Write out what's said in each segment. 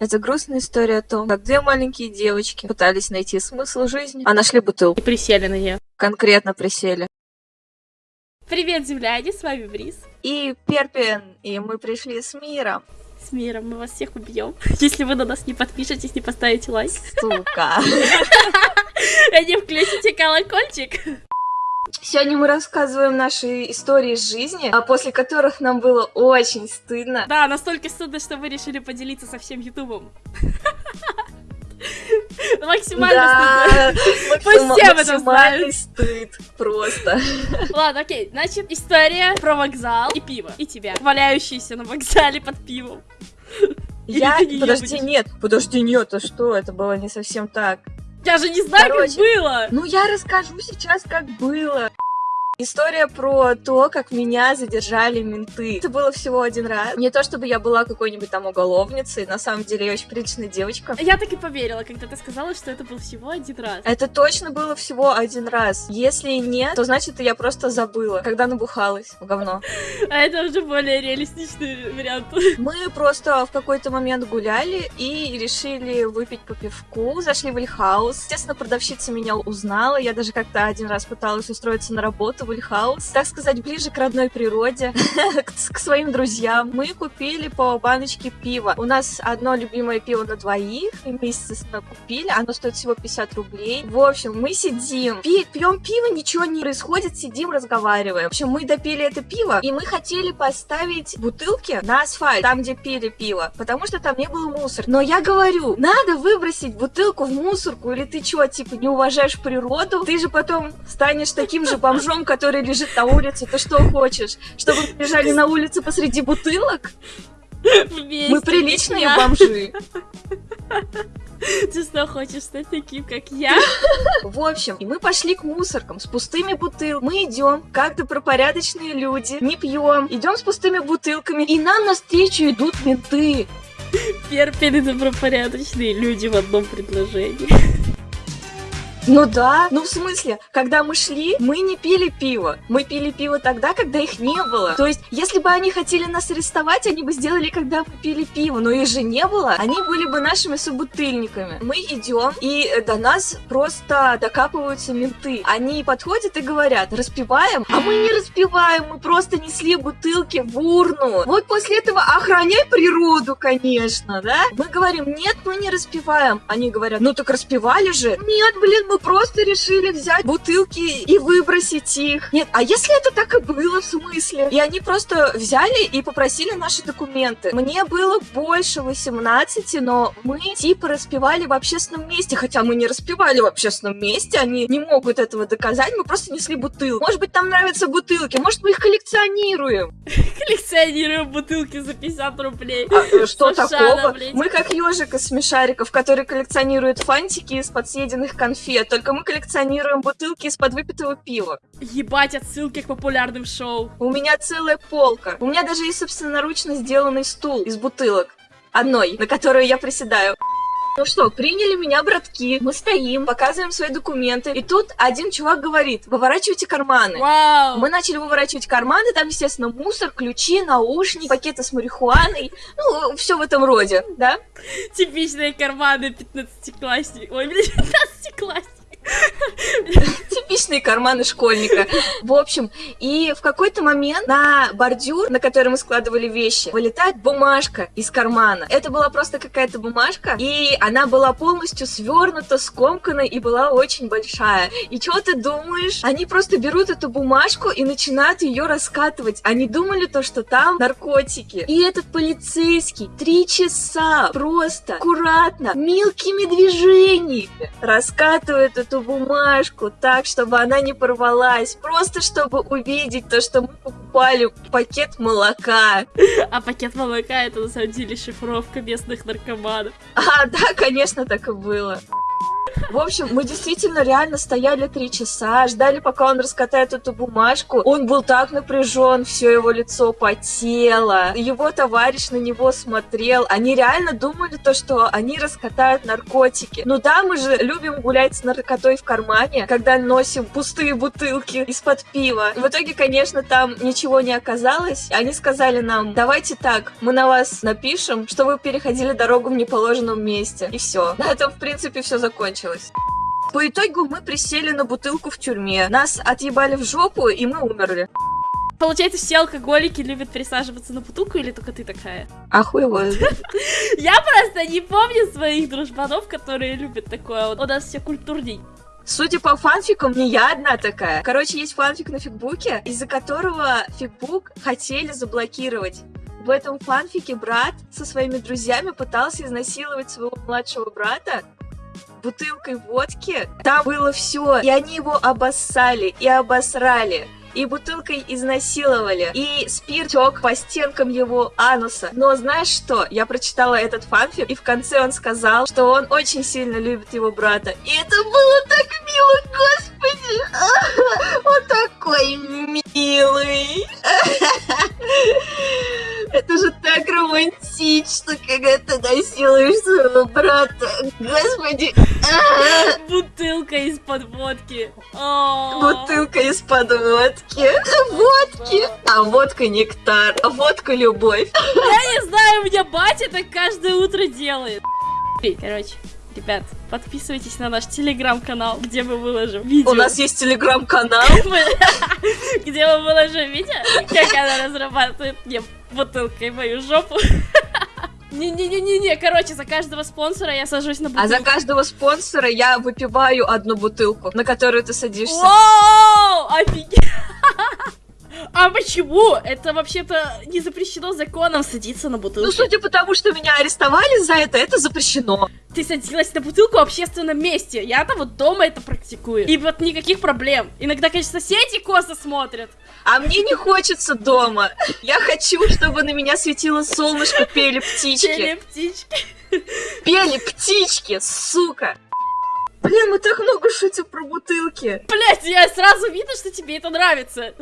Это грустная история о том, как две маленькие девочки пытались найти смысл жизни, а нашли бутылку. И присели на нее. Конкретно присели. Привет, земляне, с вами Бриз. И Перпин, и мы пришли с миром. С миром мы вас всех убьем, если вы на нас не подпишетесь, не поставите лайк. Сука. И не включите колокольчик. Сегодня мы рассказываем наши истории из жизни, а после которых нам было очень стыдно. Да, настолько стыдно, что вы решили поделиться со всем Ютубом. Максимально Да, стыдно. Пусть все об этом максимальный знают. стыд просто. Ладно, окей, значит, история про вокзал и пиво. И тебя, валяющийся на вокзале под пивом. Я... Подожди, нет, подожди, нет, то что? Это было не совсем так. Я же не знаю, Короче. как было. Ну, я расскажу сейчас, как было. История про то, как меня задержали менты. Это было всего один раз. Не то, чтобы я была какой-нибудь там уголовницей, на самом деле я очень приличная девочка. Я так и поверила, когда ты сказала, что это был всего один раз. Это точно было всего один раз. Если нет, то значит я просто забыла, когда набухалась в говно. А это уже более реалистичный вариант. Мы просто в какой-то момент гуляли и решили выпить по пивку. Зашли в Ильхаус. Естественно, продавщица меня узнала. Я даже как-то один раз пыталась устроиться на работу в Ильхаус. Так сказать, ближе к родной природе, к своим друзьям. Мы купили по баночке пива. У нас одно любимое пиво на двоих. И мы, естественно, купили. Оно стоит всего 50 рублей. В общем, мы сидим, пи- пьем пиво, ничего не происходит, сидим, разговариваем. В общем, мы допили это пиво, и мы хотели поставить бутылки на асфальт, там, где пили пиво, потому что там не было мусора. Но я говорю, надо выбросить бутылку в мусорку, или ты чё, типа, не уважаешь природу? Ты же потом станешь таким же бомжом, который лежит на улице. Ты что хочешь? Чтобы мы лежали на улице посреди бутылок? Вместе, Мы приличные я. бомжи. Ты что, хочешь стать таким, как я? В общем, и мы пошли к мусоркам с пустыми бутылками. Мы идем, как добропорядочные люди, не пьем, идем с пустыми бутылками, и нам навстречу идут менты. Перпин и добропорядочные люди в одном предложении. Ну да, ну в смысле, когда мы шли, мы не пили пиво. Мы пили пиво тогда, когда их не было. То есть, если бы они хотели нас арестовать, они бы сделали, когда мы пили пиво. Но их же не было. Они были бы нашими собутыльниками. Мы идем, и э, до нас просто докапываются менты. Они подходят и говорят, распиваем? А мы не распиваем, мы просто несли бутылки в урну. Вот после этого охраняй природу, конечно, да? Мы говорим, нет, мы не распиваем. Они говорят, ну так распивали же. Нет, блин, мы просто решили взять бутылки и выбросить их. Нет, а если это так и было, в смысле? И они просто взяли и попросили наши документы. Мне было больше 18, но мы типа распивали в общественном месте, хотя мы не распивали в общественном месте, они не могут этого доказать, мы просто несли бутылку. Может быть, там нравятся бутылки, может, мы их коллекционируем. Коллекционируем бутылки за 50 рублей. А, э, что такого? Мы как ежик из смешариков, который коллекционирует фантики из-под съеденных конфет, только мы коллекционируем бутылки из-под выпитого пива. Ебать отсылки к популярным шоу. У меня целая полка. У меня даже есть собственноручно сделанный стул из бутылок. Одной, на которую я приседаю. Ну что, приняли меня братки, мы стоим, показываем свои документы, и тут один чувак говорит, выворачивайте карманы. Вау. Мы начали выворачивать карманы, там, естественно, мусор, ключи, наушники, пакеты с марихуаной, ну, все в этом роде, да? Типичные карманы 15-классник. Ой, блин, 15-классник. Типичные карманы школьника. В общем, и в какой-то момент на бордюр, на который мы складывали вещи, вылетает бумажка из кармана. Это была просто какая-то бумажка, и она была полностью свернута, скомкана и была очень большая. И что ты думаешь? Они просто берут эту бумажку и начинают ее раскатывать. Они думали то, что там наркотики. И этот полицейский три часа просто аккуратно, мелкими движениями раскатывает эту бумажку так, чтобы она не порвалась. Просто чтобы увидеть то, что мы покупали пакет молока. А пакет молока это на самом деле шифровка местных наркоманов. А, да, конечно, так и было. В общем, мы действительно реально стояли три часа, ждали, пока он раскатает эту бумажку. Он был так напряжен, все его лицо потело. Его товарищ на него смотрел. Они реально думали то, что они раскатают наркотики. Ну да, мы же любим гулять с наркотой в кармане, когда носим пустые бутылки из-под пива. В итоге, конечно, там ничего не оказалось. Они сказали нам, давайте так, мы на вас напишем, что вы переходили дорогу в неположенном месте. И все. На этом, в принципе, все закончилось. По итогу мы присели на бутылку в тюрьме. Нас отъебали в жопу, и мы умерли. Получается, все алкоголики любят присаживаться на бутылку, или только ты такая? А хуй его. Я просто не помню своих дружбанов, которые любят такое. У нас все культурней. Судя по фанфикам, не я одна такая. Короче, есть фанфик на фигбуке, из-за которого фигбук хотели заблокировать. В этом фанфике брат со своими друзьями пытался изнасиловать своего младшего брата бутылкой водки. Там было все, и они его обоссали и обосрали и бутылкой изнасиловали, и спирт тек по стенкам его ануса. Но знаешь что? Я прочитала этот фанфик, и в конце он сказал, что он очень сильно любит его брата. И это было так мило, господи! Он такой милый! Это же так романтично, когда ты насилуешь своего брата. Господи. Бутылка из-под водки. Бутылка из-под водки. Водки. А водка нектар. А водка любовь. Я не знаю, у меня батя так каждое утро делает. Короче, Ребят, подписывайтесь на наш телеграм-канал, где мы выложим видео. У нас есть телеграм-канал? Где мы выложим видео, как она разрабатывает мне бутылкой мою жопу. Не-не-не-не-не, короче, за каждого спонсора я сажусь на бутылку. А за каждого спонсора я выпиваю одну бутылку, на которую ты садишься. Вау, офигеть! А почему? Это вообще-то не запрещено законом садиться на бутылку. Ну, судя по тому, что меня арестовали за это, это запрещено. Ты садилась на бутылку в общественном месте. Я-то вот дома это практикую. И вот никаких проблем. Иногда, конечно, соседи косо смотрят. А мне не хочется дома. Я хочу, чтобы на меня светило солнышко, пели птички. Пели птички. Пели птички, сука. Блин, мы так много шутим про бутылки. Блять, я сразу видно, что тебе это нравится.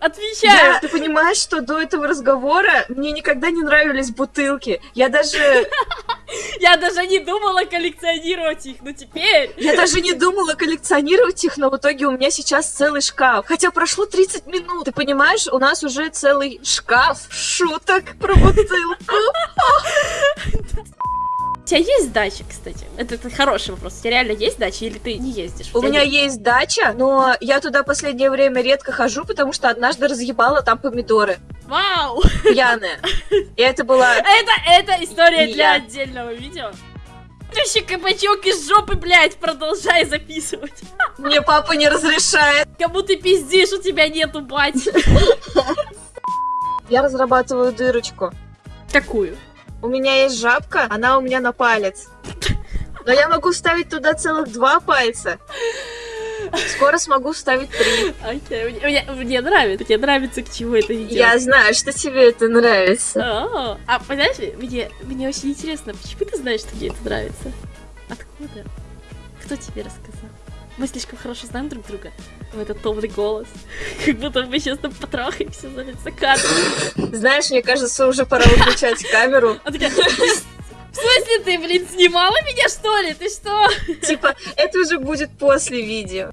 Отвечаю. Да, ты понимаешь, что до этого разговора мне никогда не нравились бутылки. Я даже... Я даже не думала коллекционировать их, но теперь... Я даже не думала коллекционировать их, но в итоге у меня сейчас целый шкаф. Хотя прошло 30 минут. Ты понимаешь, у нас уже целый шкаф шуток про бутылку. У тебя есть дача, кстати? Это, это хороший вопрос. У тебя реально есть дача или ты не ездишь? У, меня есть дача, но я туда последнее время редко хожу, потому что однажды разъебала там помидоры. Вау! Пьяная. И это была... Это, это история для отдельного видео. Тущий кабачок из жопы, блядь, продолжай записывать. Мне папа не разрешает. Кому ты пиздишь, у тебя нету бать. Я разрабатываю дырочку. Какую? У меня есть жабка, она у меня на палец. Но я могу вставить туда целых два пальца. Скоро смогу вставить три. Окей, okay. мне, мне нравится. Мне нравится, к чему это идет. Я знаю, что тебе это нравится. А, а понимаешь, мне, мне очень интересно, почему ты знаешь, что мне это нравится? Откуда? Кто тебе рассказал? Мы слишком хорошо знаем друг друга. В этот томный голос. Как будто мы сейчас там потрахаемся за лица кадром. Знаешь, мне кажется, уже пора выключать камеру. В смысле ты, блин, снимала меня, что ли? Ты что? Типа, это уже будет после видео.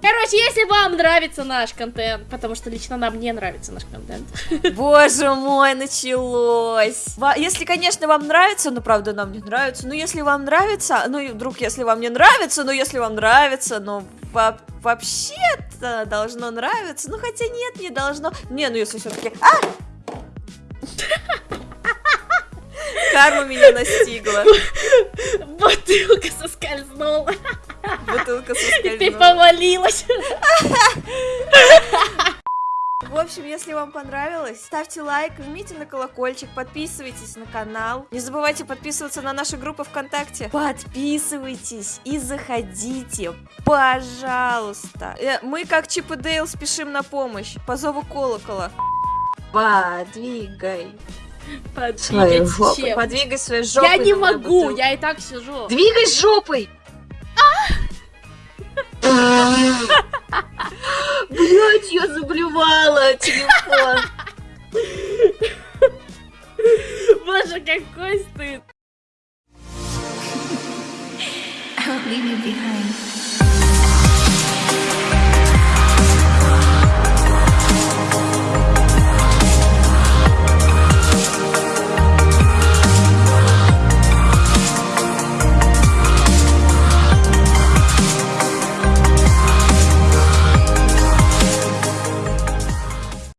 Короче, если вам нравится наш контент, потому что лично нам не нравится наш контент. Боже мой, началось. Если, конечно, вам нравится, но правда нам не нравится, ну если вам нравится, ну и вдруг, если вам не нравится, ну если вам нравится, ну во вообще-то должно нравиться, ну хотя нет, не должно. Не, ну если все-таки... А! Карма меня настигла. Бутылка соскользнула. Бутылка соскользнула. Ты повалилась. В общем, если вам понравилось, ставьте лайк, жмите на колокольчик, подписывайтесь на канал. Не забывайте подписываться на нашу группу ВКонтакте. Подписывайтесь и заходите, пожалуйста. Э, мы, как Чип и Дейл, спешим на помощь по зову колокола. Подвигай. Подвигай жопой. Подвигай своей жопой. Я не могу, я и так сижу. Двигай жопой! Блять, я заблевала телефон. Боже, какой стыд! Leave you behind.